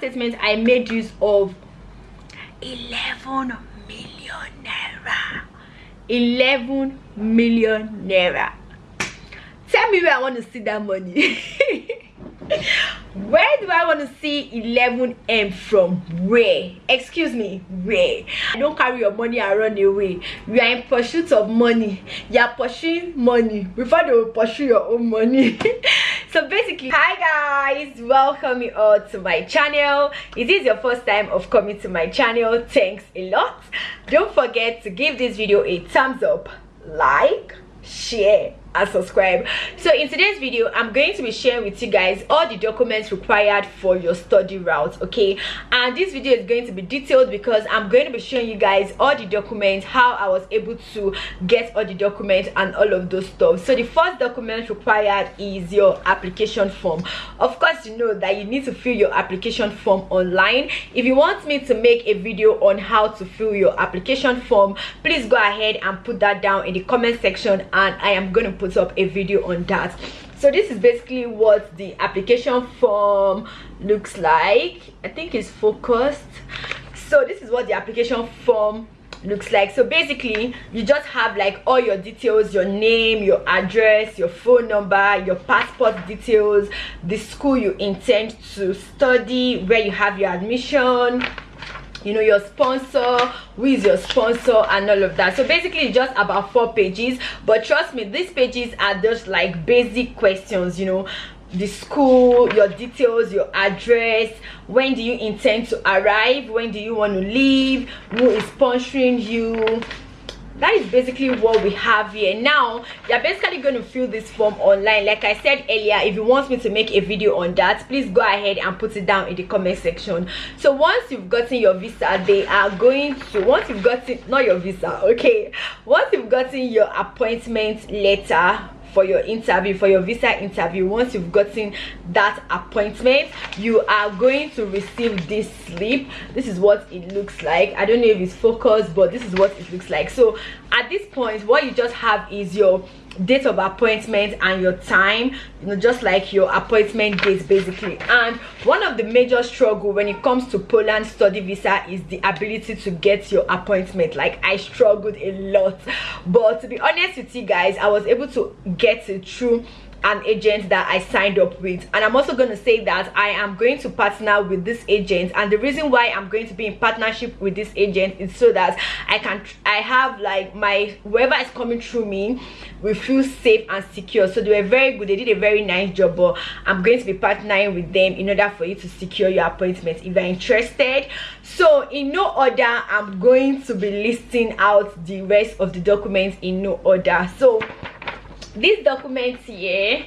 statement i made use of. 11 million naira. 11 million naira. Tell me where i want to see that money. Where do i want to see 11m from? Where? Excuse me where? I don't carry your money and run away. You are in pursuit of money. You are pursuing money. Before they will pursue your own money so basically hi guys welcome you all to my channel. This is your first time of coming to my channel thanks a lot. Don't forget to give this video a thumbs up like share and subscribe. So in today's video i'm going to be sharing with you guys all the documents required for your study route okay? And this video is going to be detailed because i'm going to be showing you guys all the documents how i was able to get all the documents and all of those stuff. So the first document required is your application form. Of course you know that you need to fill your application form online. If you want me to make a video on how to fill your application form please go ahead and put that down in the comment section and i am going to put up a video on that. So this is basically what the application form looks like. I think it's focused. So this is what the application form looks like. So basically you just have like all your details your name your address your phone number your passport details the school you intend to study where you have your admission you know your sponsor who is your sponsor and all of that. So basically it's just about four pages. But trust me these pages are just like basic questions you know. The school your details your address when do you intend to arrive when do you want to leave who is sponsoring you that is basically what we have here. Now you're basically going to fill this form online. Like i said earlier if you want me to make a video on that please go ahead and put it down in the comment section. So once you've gotten your visa they are going to once you've gotten not your visa okay. Once you've gotten your appointment letter for your interview for your visa interview. Once you've gotten that appointment you are going to receive this slip. This is what it looks like. I don't know if it's focused but this is what it looks like. So at this point what you just have is your date of appointment and your time you know just like your appointment date basically. And one of the major struggle when it comes to poland study visa is the ability to get your appointment. Like i struggled a lot. But to be honest with you guys i was able to get it through an agent that i signed up with. And i'm also going to say that i am going to partner with this agent. And the reason why i'm going to be in partnership with this agent is so that i can i have like my whoever is coming through me will feel safe and secure. So they were very good. They did a very nice job but i'm going to be partnering with them in order for you to secure your appointment if you're interested. So in no order i'm going to be listing out the rest of the documents in no order. So this document here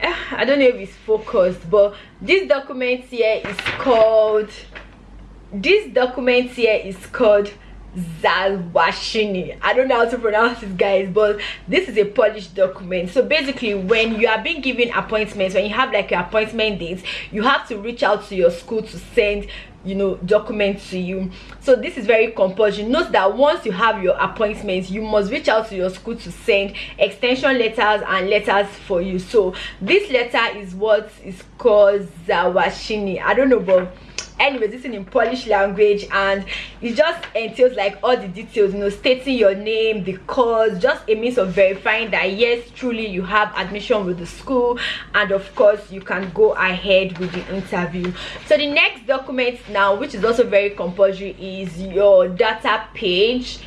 eh, i don't know if it's focused but this document here is called this document here is called Zalwashini. I don't know how to pronounce this guys but this is a Polish document. So basically when you are being given appointments when you have like your appointment dates you have to reach out to your school to send you know documents to you. So this is very compulsory. Note that once you have your appointments you must reach out to your school to send extension letters and letters for you. So this letter is what is called zawashini. I don't know but anyways is in polish language and it just entails like all the details you know stating your name the course just a means of verifying that yes truly you have admission with the school and of course you can go ahead with the interview. So the next document now which is also very compulsory is your data page.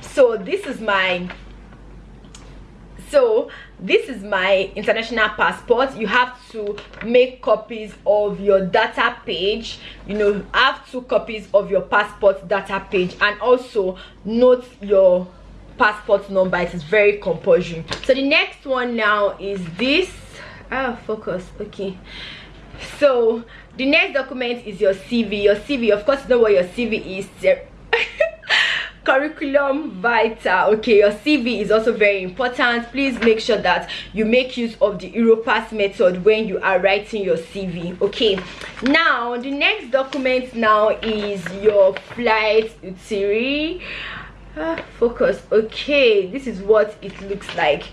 So this is my so this is my international passport. You have to make copies of your data page. You know have two copies of your passport data page and also note your passport number. It is very compulsory so the next one now is this. Ah focus. Okay. So the next document is your cv your cv of course you know what your cv is curriculum vitae. Okay your cv is also very important. Please make sure that you make use of the europass method when you are writing your cv okay now the next document now is your flight itinerary ah, focus. Okay this is what it looks like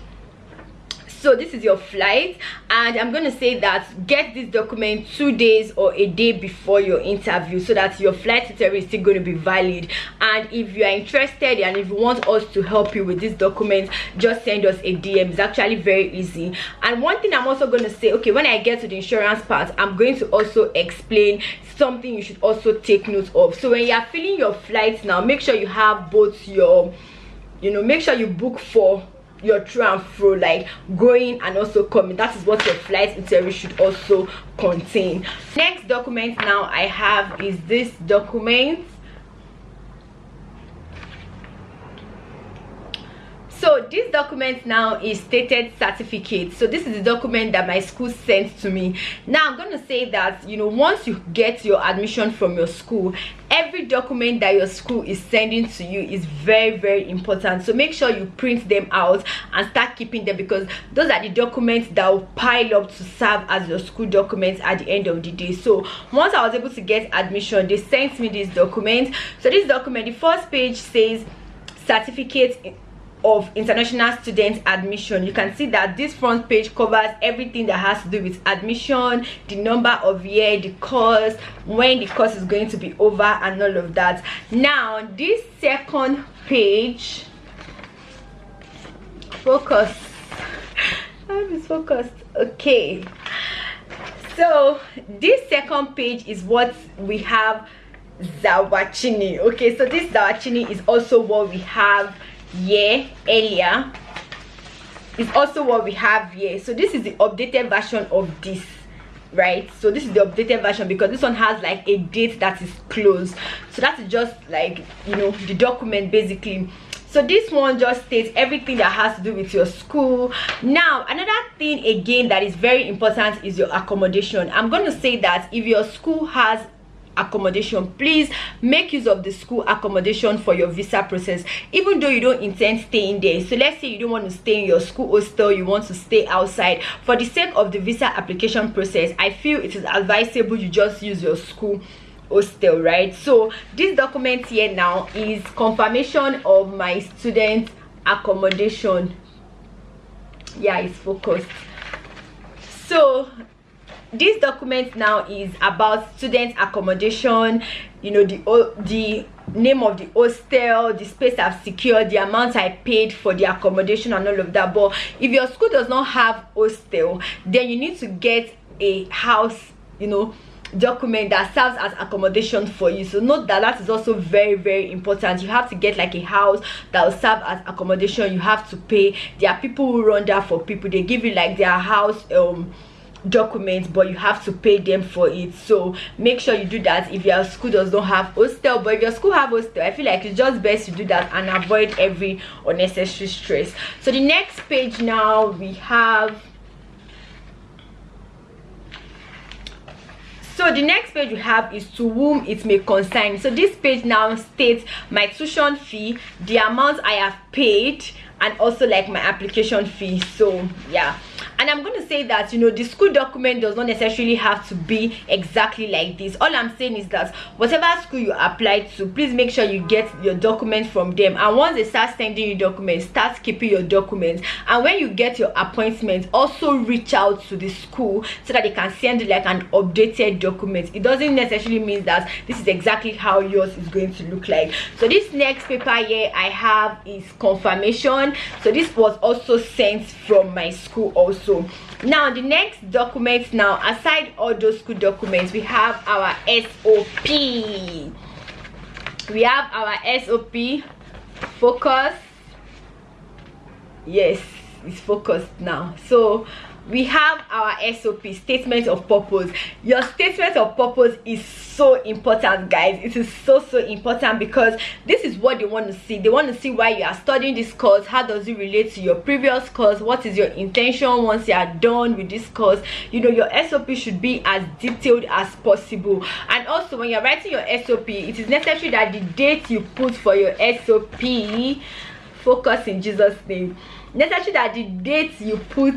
so this is your flight and i'm going to say that get this document two days or a day before your interview so that your flight itinerary is still going to be valid. And if you are interested and if you want us to help you with this document just send us a dm it's actually very easy. And one thing i'm also going to say okay when i get to the insurance part i'm going to also explain something you should also take note of. So when you are filling your flights now make sure you have both your you know make sure you book for your to and fro like going and also coming. That is what your flight itinerary should also contain. Next document now i have is this document so this document now is stated certificate. So this is the document that my school sent to me. Now i'm going to say that you know once you get your admission from your school every document that your school is sending to you is very very important. So make sure you print them out and start keeping them because those are the documents that will pile up to serve as your school documents at the end of the day. So once i was able to get admission they sent me this document. So this document the first page says certificate of international student admission. You can see that this front page covers everything that has to do with admission the number of year the course when the course is going to be over and all of that. Now this second page focus. I'm focused okay. So this second page is what we have zawachini. Okay so this zawachini is also what we have year earlier is also what we have here. So this is the updated version of this right? So this is the updated version because this one has like a date that is closed. So that's just like you know the document basically. So this one just states everything that has to do with your school. Now another thing again that is very important is your accommodation. I'm going to say that if your school has accommodation. Please make use of the school accommodation for your visa process. Even though you don't intend staying there so let's say you don't want to stay in your school hostel you want to stay outside for the sake of the visa application process i feel it is advisable you just use your school hostel right? So this document here now is confirmation of my student accommodation. Yeah it's focused. So this document now is about student accommodation you know the the name of the hostel the space i've secured the amount i paid for the accommodation and all of that. But if your school does not have hostel then you need to get a house you know document that serves as accommodation for you. So note that that is also very very important. You have to get like a house that will serve as accommodation. You have to pay. There are people who run that for people. They give you like their house um documents but you have to pay them for it. So make sure you do that if your school does not have hostel. But if your school have hostel i feel like it's just best to do that and avoid every unnecessary stress. So the next page now we have so the next page we have is to whom it may concern. So this page now states my tuition fee the amount i have paid and also like my application fee. So yeah and i'm going to say that you know the school document does not necessarily have to be exactly like this. All i'm saying is that whatever school you apply to please make sure you get your documents from them. And once they start sending you documents start keeping your documents. And when you get your appointment also reach out to the school so that they can send like an updated document. It doesn't necessarily mean that this is exactly how yours is going to look like. So this next paper here i have is confirmation. So this was also sent from my school also. So now the next documents now aside all those school documents we have our sop we have our sop focus. Yes it's focused now. So we have our sop statement of purpose. Your statement of purpose is so important guys. It is so so important because this is what they want to see. They want to see why you are studying this course. How does it relate to your previous course? What is your intention once you are done with this course? You know your sop should be as detailed as possible. And also when you're writing your sop it is necessary that the date you put for your sop focus in jesus name. Necessary that the date you put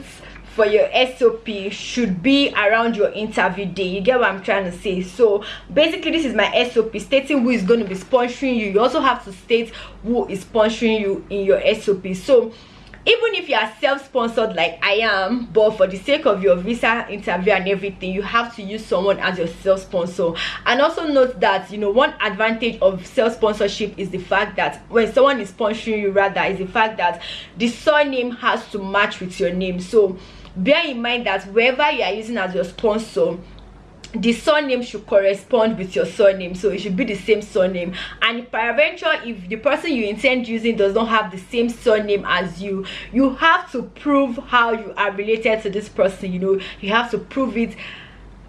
for your sop should be around your interview day. You get what i'm trying to say? So basically this is my sop stating who is going to be sponsoring you. You also have to state who is sponsoring you in your sop so even if you are self-sponsored like i am but for the sake of your visa interview and everything you have to use someone as your self-sponsor. And also note that you know one advantage of self-sponsorship is the fact that when someone is sponsoring you rather is the fact that the surname has to match with your name. So bear in mind that wherever you are using as your sponsor the surname should correspond with your surname. So it should be the same surname. And peradventure if the person you intend using does not have the same surname as you you have to prove how you are related to this person you know. You have to prove it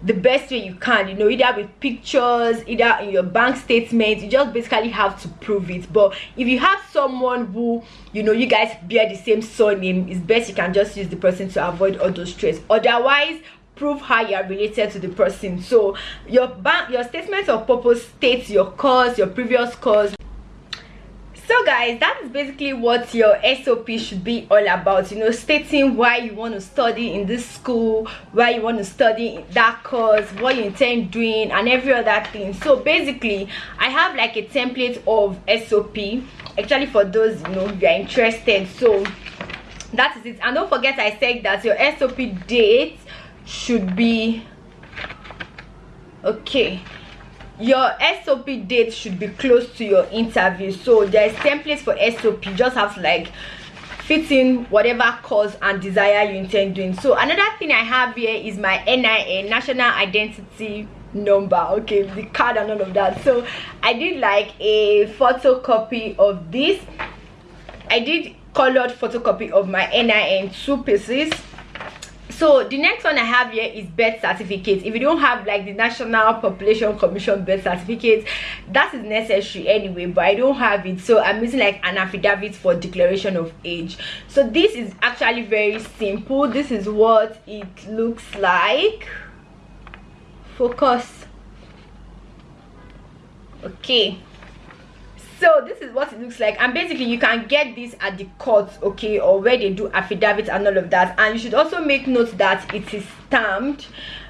the best way you can you know either with pictures either in your bank statement you just basically have to prove it. But if you have someone who you know you guys bear the same surname it's best you can just use the person to avoid all those stress. Otherwise prove how you are related to the person. So your bank your statement of purpose states your cause your previous course so guys that is basically what your sop should be all about you know stating why you want to study in this school why you want to study that course what you intend doing and every other thing. So basically i have like a template of sop actually for those you know you are interested. So that is it. And don't forget i said that your sop date should be okay your sop date should be close to your interview. So there's templates for sop just have like fit in whatever cause and desire you intend doing. So another thing i have here is my nin national identity number. Okay the card and all of that. So i did like a photocopy of this. I did colored photocopy of my nin two pieces so the next one i have here is birth certificate if you don't have like the national population commission birth certificate that is necessary anyway but i don't have it. So i'm using like an affidavit for declaration of age. So this is actually very simple. This is what it looks like. Focus. Okay so this is what it looks like. And basically you can get this at the court okay or where they do affidavits and all of that. And you should also make note that it is stamped.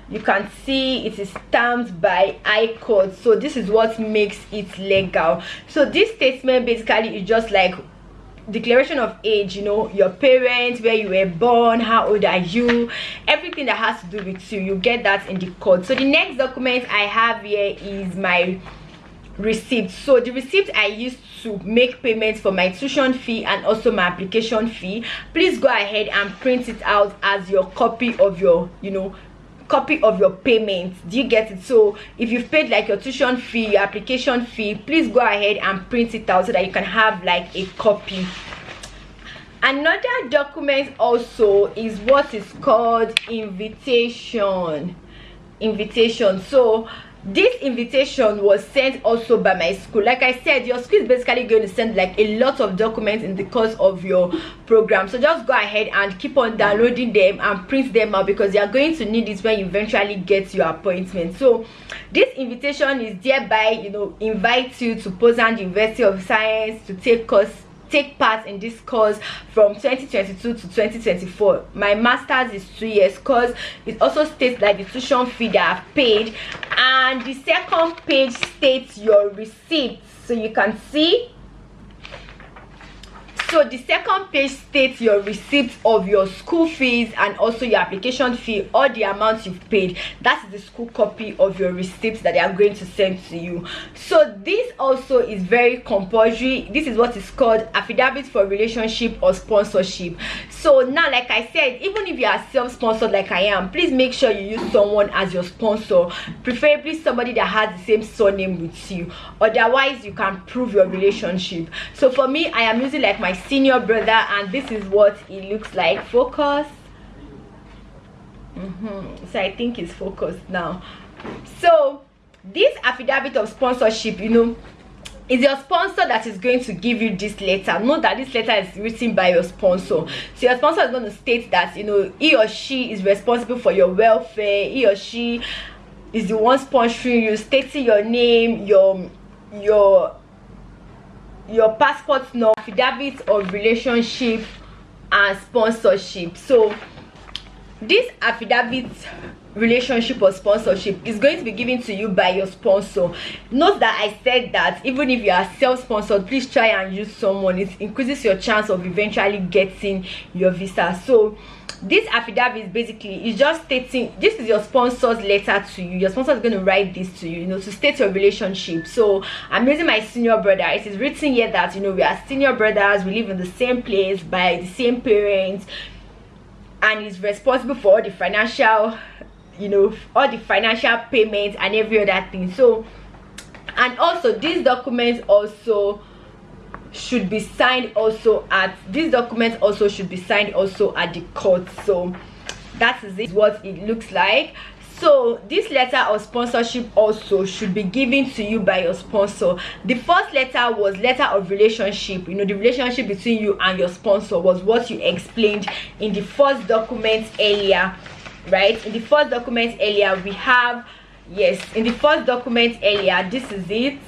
You can see it is stamped by high court. So this is what makes it legal. So this statement basically is just like declaration of age you know your parents where you were born how old are you everything that has to do with you. You get that in the court. So the next document i have here is my receipt so the receipt i used to make payments for my tuition fee and also my application fee please go ahead and print it out as your copy of your you know copy of your payment. Do you get it? So if you've paid like your tuition fee your application fee please go ahead and print it out so that you can have like a copy. Another document also is what is called invitation. Invitation. So this invitation was sent also by my school. Like i said your school is basically going to send like a lot of documents in the course of your program. So just go ahead and keep on downloading them and print them out because you are going to need it when you eventually get your appointment. So this invitation is thereby you know invite you to Poznan University of Science to take course take part in this course from 2022 to 2024 my master's is two years course. It also states like the tuition fee that i've paid and the second page states your receipts. So you can see so the second page states your receipt of your school fees and also your application fee or the amount you've paid. That's the school copy of your receipts that they are going to send to you. So this also is very compulsory. This is what is called affidavit for relationship or sponsorship. So now like i said even if you are self-sponsored like i am please make sure you use someone as your sponsor preferably somebody that has the same surname with you. Otherwise you can prove your relationship. So for me i am using like my senior brother and this is what it looks like. Focus. Mm -hmm. so i think it's focused now. So this affidavit of sponsorship you know is your sponsor that is going to give you this letter. Know that this letter is written by your sponsor. So your sponsor is going to state that you know he or she is responsible for your welfare. He or she is the one sponsoring you stating your name your your your passport number affidavit of relationship and sponsorship. So this affidavit relationship or sponsorship is going to be given to you by your sponsor. Note that i said that even if you are self-sponsored please try and use someone. It increases your chance of eventually getting your visa. So this affidavit basically is just stating this is your sponsor's letter to you. Your sponsor is going to write this to you you know to state your relationship. So i'm using my senior brother. It is written here that you know we are senior brothers. We live in the same place by the same parents. And is responsible for all the financial you know all the financial payments and every other thing. So and also these documents also should be signed also at this document also should be signed also at the court. So that is it what it looks like. So this letter of sponsorship also should be given to you by your sponsor. The first letter was letter of relationship. You know the relationship between you and your sponsor was what you explained in the first document earlier right? In the first document earlier we have yes in the first document earlier this is it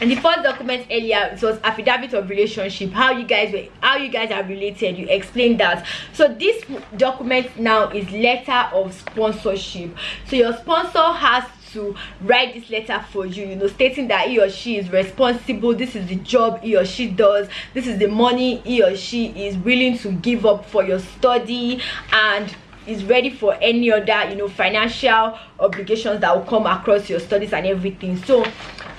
and the first document earlier it was affidavit of relationship how you guys were how you guys are related. You explained that. So this document now is letter of sponsorship. So your sponsor has to write this letter for you you know stating that he or she is responsible. This is the job he or she does. This is the money he or she is willing to give up for your study and is ready for any other you know financial obligations that will come across your studies and everything. So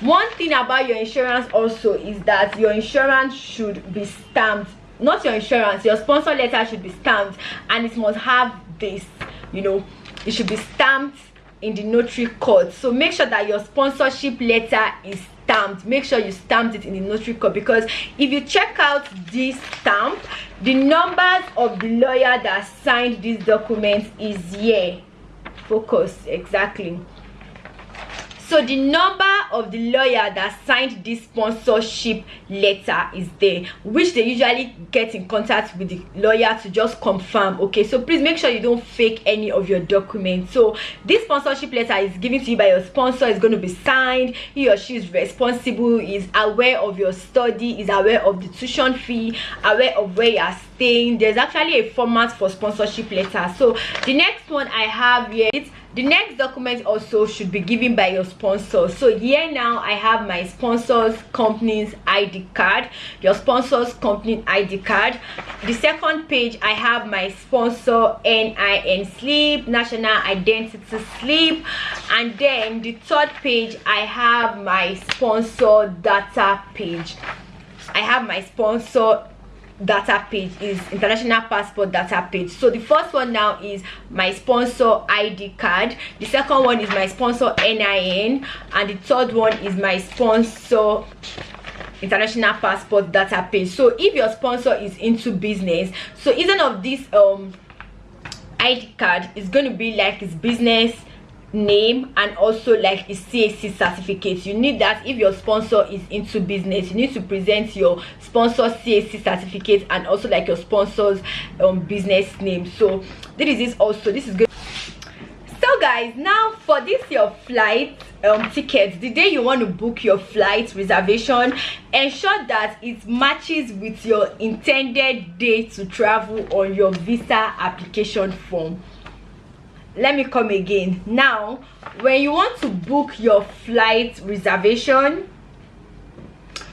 one thing about your insurance also is that your insurance should be stamped. Not your insurance your sponsor letter should be stamped and it must have this you know it should be stamped in the notary court so make sure that your sponsorship letter is stamped. Make sure you stamped it in the notary court because if you check out this stamp the numbers of the lawyer that signed this document is here. Focus exactly so the number of the lawyer that signed this sponsorship letter is there which they usually get in contact with the lawyer to just confirm okay so please make sure you don't fake any of your documents. So this sponsorship letter is given to you by your sponsor is going to be signed he or she is responsible is aware of your study is aware of the tuition fee aware of where you are staying. There's actually a format for sponsorship letter. So the next one i have here it's the next document also should be given by your sponsor. So here now i have my sponsors company's id card your sponsors company id card. The second page i have my sponsor nin slip national identity slip and then the third page i have my sponsor data page. I have my sponsor data page is international passport data page so the first one now is my sponsor id card. The second one is my sponsor nin and the third one is my sponsor international passport data page so if your sponsor is into business so each of this um id card is going to be like his business name and also like a CAC certificate. You need that if your sponsor is into business. You need to present your sponsor CAC certificate and also like your sponsor's um, business name. So this is also this is good. So guys now for this your flight um tickets the day you want to book your flight reservation ensure that it matches with your intended day to travel on your visa application form let me come again. Now when you want to book your flight reservation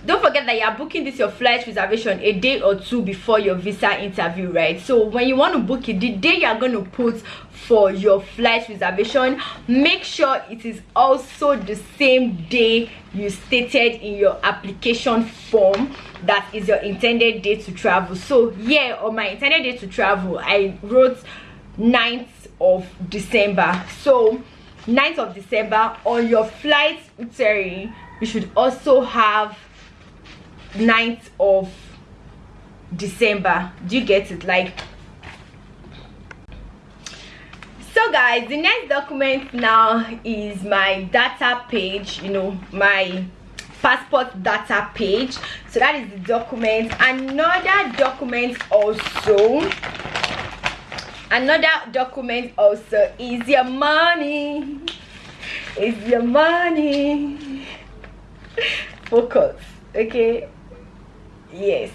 don't forget that you're booking this your flight reservation a day or two before your visa interview right? So when you want to book it the day you're going to put for your flight reservation make sure it is also the same day you stated in your application form that is your intended day to travel. So yeah on my intended day to travel i wrote 9th of december. So 9th of december on your flight sorry you should also have 9th of december. Do you get it? Like so guys the next document now is my data page you know my passport data page. So that is the document. Another document also another document also is your money. Is your money. Focus okay? Yes.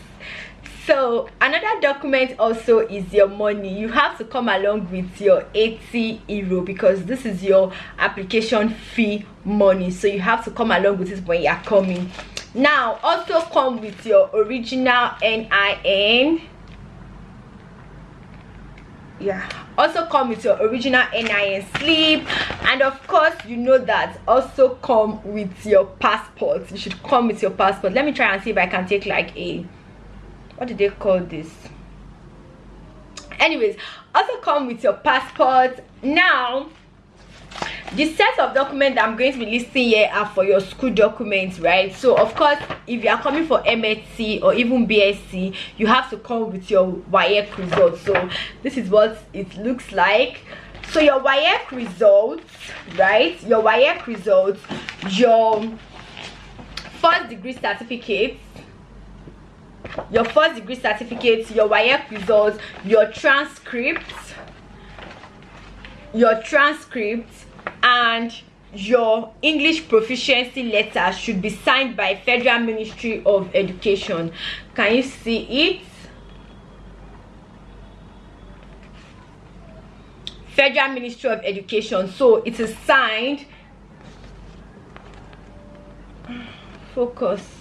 So another document also is your money. You have to come along with your 80 euro because this is your application fee money. So you have to come along with it when you're coming. Now also come with your original nin yeah. Also come with your original nin slip. And of course you know that also come with your passport. You should come with your passport. Let me try and see if i can take like a what do they call this? Anyways also come with your passport. Now the set of documents that i'm going to be listing here are for your school documents right? So of course if you are coming for msc or even bsc you have to come with your WAEC results. So this is what it looks like. So your WAEC results right? Your WAEC results your first degree certificate your first degree certificate your WAEC results your transcripts your transcripts and your english proficiency letter should be signed by federal ministry of education. Can you see it? Federal ministry of education. So it is signed. Focus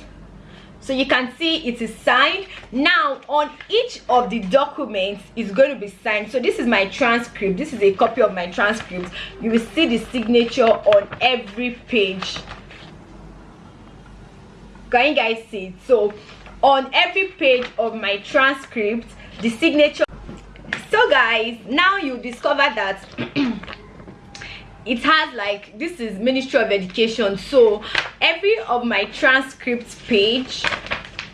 so you can see it is signed. Now on each of the documents is going to be signed. So this is my transcript. This is a copy of my transcript. You will see the signature on every page. Can you guys see it? So on every page of my transcript the signature. So guys now you discover that it has like this is ministry of education so every of my transcript page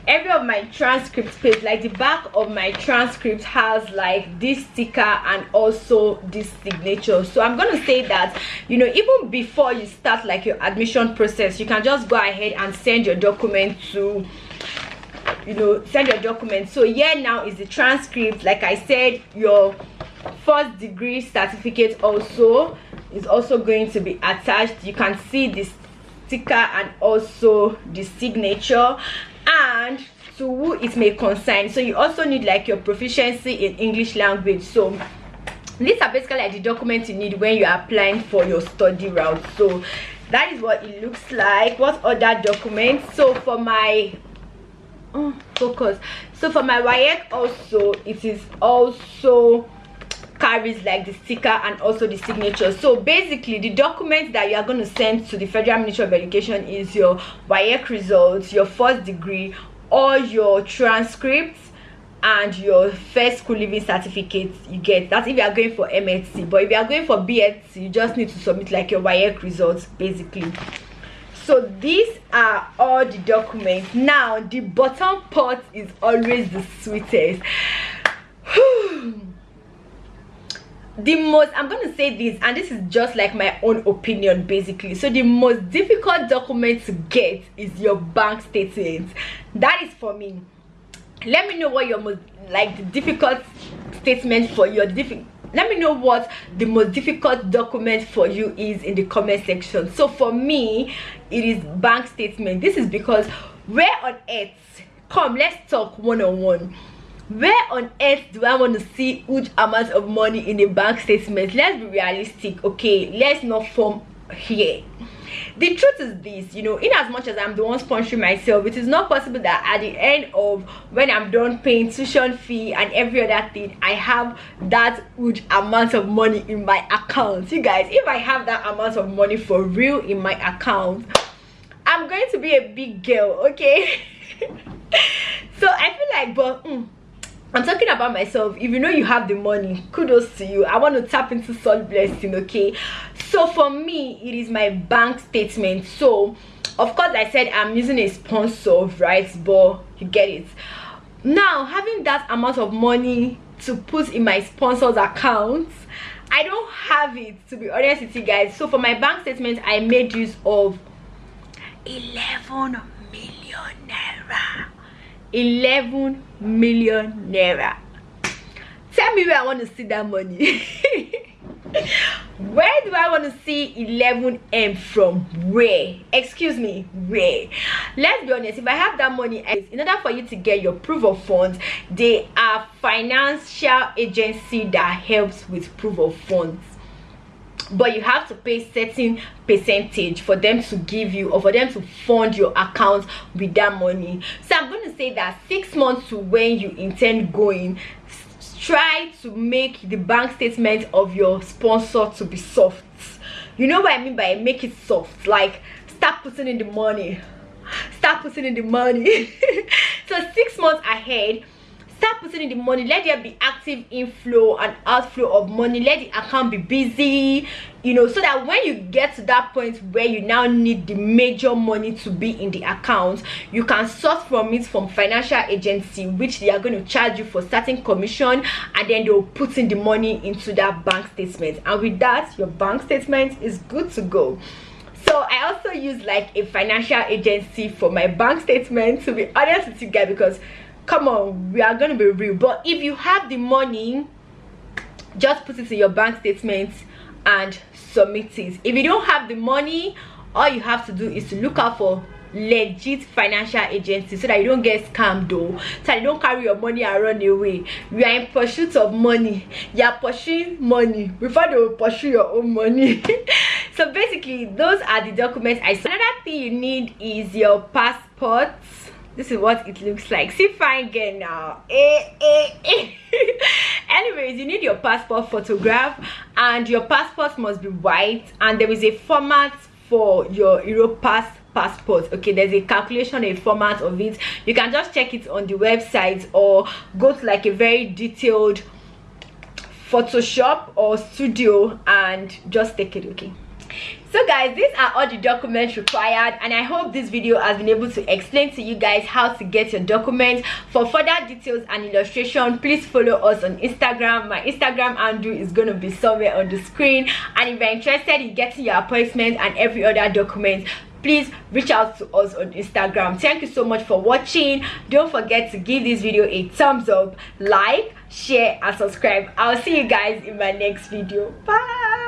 every of my transcript page like the back of my transcript has like this sticker and also this signature. So i'm gonna say that you know even before you start like your admission process you can just go ahead and send your document to you know send your document. So here now is the transcript. Like i said your first degree certificate also is also going to be attached. You can see this sticker and also the signature. And to who it may concern. So you also need like your proficiency in english language. So these are basically like the documents you need when you're applying for your study route. So that is what it looks like. What other documents? So for my oh, focus. So for my WAEC also it is also carries like the sticker and also the signature. So basically the documents that you are going to send to the federal ministry of education is your WAEC results your first degree all your transcripts and your first school living certificate you get. That's if you are going for msc but if you are going for bsc you just need to submit like your WAEC results basically. So these are all the documents. Now the bottom part is always the sweetest the most i'm gonna say this and this is just like my own opinion basically. So the most difficult document to get is your bank statement. That is for me. Let me know what your most like the difficult statement for your difficult let me know what the most difficult document for you is in the comment section. So for me it is bank statement. This is because where on earth come let's talk one-on-one. -on -one where on earth do i want to see huge amounts of money in a bank statement? Let's be realistic okay? Let's not form here. The truth is this you know in as much as i'm the one sponsoring myself it is not possible that at the end of when i'm done paying tuition fee and every other thing i have that huge amount of money in my account. You guys if i have that amount of money for real in my account i'm going to be a big girl okay? So i feel like but mm, i'm talking about myself. If you know you have the money kudos to you. I want to tap into soul blessing okay? So for me it is my bank statement. So of course i said i'm using a sponsor right? But you get it. Now having that amount of money to put in my sponsor's account i don't have it to be honest with you guys. So for my bank statement i made use of 11 million naira 11 million naira. Tell me where i want to see that money. Where do i want to see 11m from? Where? Excuse me where? Let's be honest if i have that money in order for you to get your proof of funds they are financial agency that helps with proof of funds but you have to pay certain percentage for them to give you or for them to fund your account with that money. So i'm going to say that six months to when you intend going try to make the bank statement of your sponsor to be soft. You know what i mean by make it soft? Like start putting in the money. Start putting in the money. So six months ahead start putting in the money. Let there be active inflow and outflow of money. Let the account be busy you know so that when you get to that point where you now need the major money to be in the account you can source from it from financial agency which they are going to charge you for starting commission and then they'll put in the money into that bank statement. And with that your bank statement is good to go. So i also use like a financial agency for my bank statement to be honest with you guys because come on we are gonna be real. But if you have the money just put it in your bank statement and submit it. If you don't have the money all you have to do is to look out for legit financial agency so that you don't get scammed though. So you don't carry your money and run away. You are in pursuit of money. You are pursuing money. Before they will pursue your own money. So basically those are the documents i saw. Another thing you need is your passport this is what it looks like. See fine girl now. Eh, eh, eh. anyways you need your passport photograph and your passport must be white and there is a format for your europass passport. Okay there's a calculation a format of it. You can just check it on the website or go to like a very detailed photoshop or studio and just take it okay so guys these are all the documents required and i hope this video has been able to explain to you guys how to get your documents. For further details and illustration please follow us on instagram. My instagram handle is going to be somewhere on the screen. And if you're interested in getting your appointment and every other document please reach out to us on instagram. Thank you so much for watching. Don't forget to give this video a thumbs up like share and subscribe. I'll see you guys in my next video. Bye